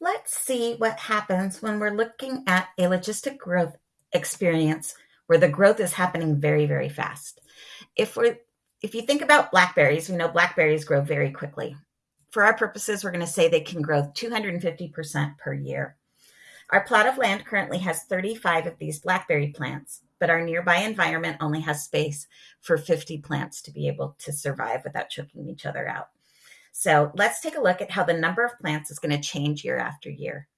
let's see what happens when we're looking at a logistic growth experience where the growth is happening very, very fast. If we're if you think about blackberries, we know blackberries grow very quickly. For our purposes, we're going to say they can grow 250% per year. Our plot of land currently has 35 of these blackberry plants, but our nearby environment only has space for 50 plants to be able to survive without choking each other out. So let's take a look at how the number of plants is going to change year after year.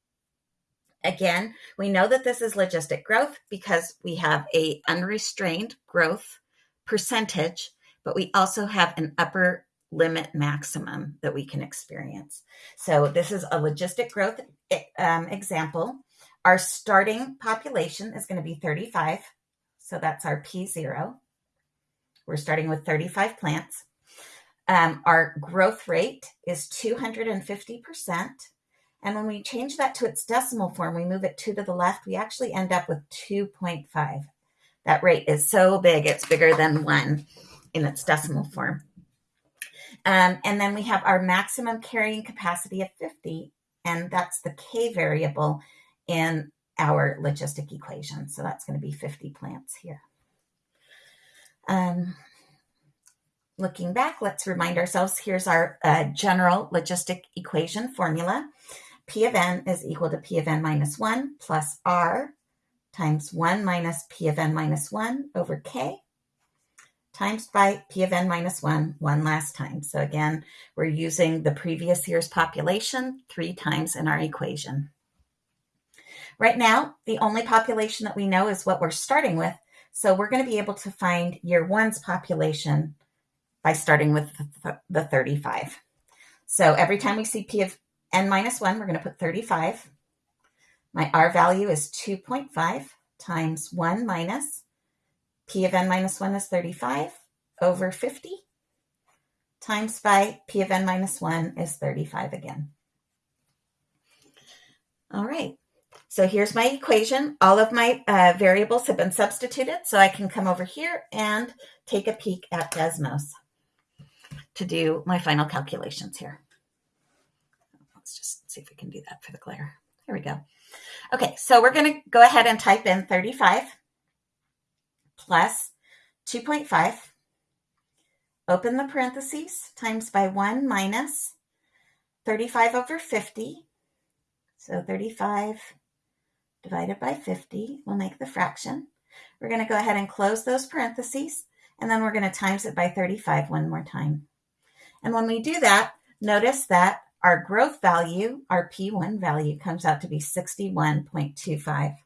Again, we know that this is logistic growth because we have a unrestrained growth percentage, but we also have an upper limit maximum that we can experience. So this is a logistic growth um, example. Our starting population is going to be 35. So that's our P0. We're starting with 35 plants. Um, our growth rate is 250%. And when we change that to its decimal form, we move it two to the left, we actually end up with 2.5. That rate is so big, it's bigger than one in its decimal form. Um, and then we have our maximum carrying capacity of 50, and that's the K variable in our logistic equation. So that's going to be 50 plants here. Um, looking back, let's remind ourselves, here's our uh, general logistic equation formula. P of n is equal to P of n minus 1 plus R times 1 minus P of n minus 1 over K times by P of n minus 1 one last time. So again, we're using the previous year's population three times in our equation. Right now, the only population that we know is what we're starting with. So we're going to be able to find year one's population by starting with the 35. So every time we see P of n minus 1, we're going to put 35. My R value is 2.5 times 1 minus P of n minus 1 is 35 over 50 times by P of n minus 1 is 35 again. All right, so here's my equation. All of my uh, variables have been substituted, so I can come over here and take a peek at Desmos to do my final calculations here. Let's just see if we can do that for the glare. There we go. Okay, so we're going to go ahead and type in 35 plus 2.5, open the parentheses, times by 1 minus 35 over 50. So 35 divided by 50 will make the fraction. We're going to go ahead and close those parentheses, and then we're going to times it by 35 one more time. And when we do that, notice that our growth value, our P1 value, comes out to be 61.25.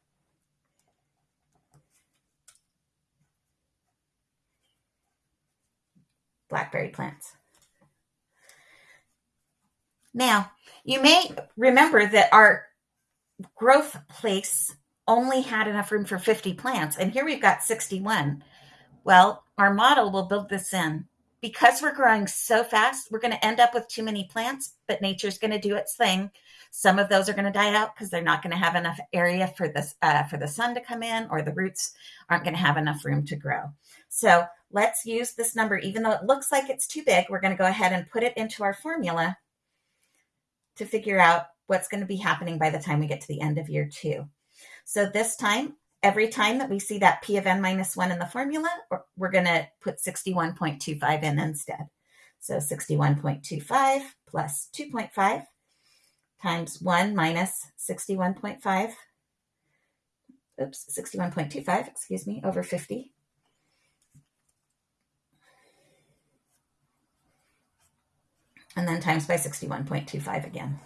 Blackberry plants. Now, you may remember that our growth place only had enough room for 50 plants, and here we've got 61. Well, our model will build this in because we're growing so fast, we're going to end up with too many plants, but nature's going to do its thing. Some of those are going to die out because they're not going to have enough area for this uh, for the sun to come in, or the roots aren't going to have enough room to grow. So let's use this number, even though it looks like it's too big. We're going to go ahead and put it into our formula to figure out what's going to be happening by the time we get to the end of year two. So this time every time that we see that P of n minus 1 in the formula, we're going to put 61.25 in instead. So 61.25 plus 2.5 times 1 minus 61.5, oops, 61.25, excuse me, over 50. And then times by 61.25 again.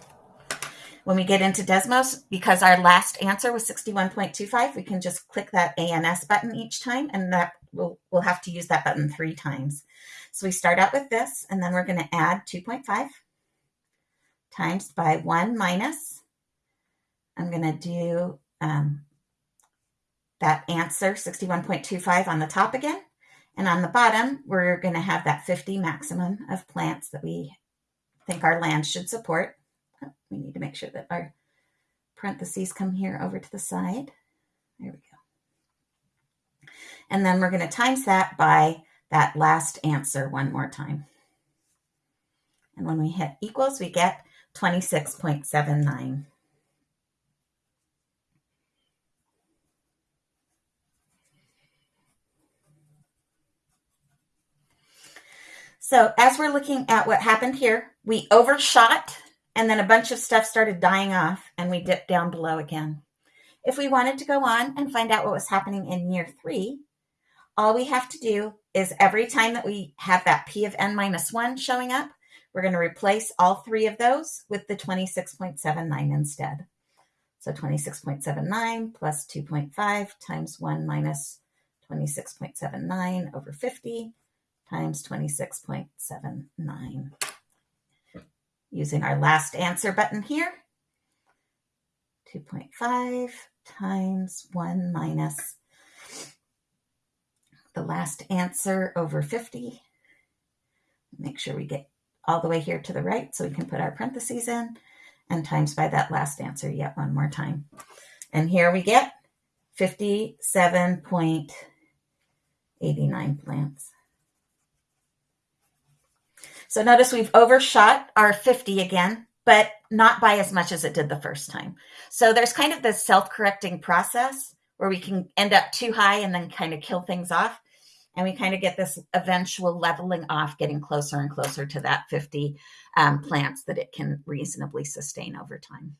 When we get into Desmos, because our last answer was 61.25, we can just click that ANS button each time, and that we'll, we'll have to use that button three times. So we start out with this, and then we're going to add 2.5 times by 1 minus. I'm going to do um, that answer, 61.25, on the top again. And on the bottom, we're going to have that 50 maximum of plants that we think our land should support we need to make sure that our parentheses come here over to the side. There we go. And then we're going to times that by that last answer one more time. And when we hit equals, we get 26.79. So as we're looking at what happened here, we overshot and then a bunch of stuff started dying off and we dipped down below again. If we wanted to go on and find out what was happening in year three, all we have to do is every time that we have that P of n minus one showing up, we're going to replace all three of those with the 26.79 instead. So 26.79 plus 2.5 times 1 minus 26.79 over 50 times 26.79. Using our last answer button here, 2.5 times 1 minus the last answer over 50. Make sure we get all the way here to the right so we can put our parentheses in and times by that last answer yet one more time. And here we get 57.89 plants. So notice we've overshot our 50 again, but not by as much as it did the first time. So there's kind of this self-correcting process where we can end up too high and then kind of kill things off. And we kind of get this eventual leveling off, getting closer and closer to that 50 um, plants that it can reasonably sustain over time.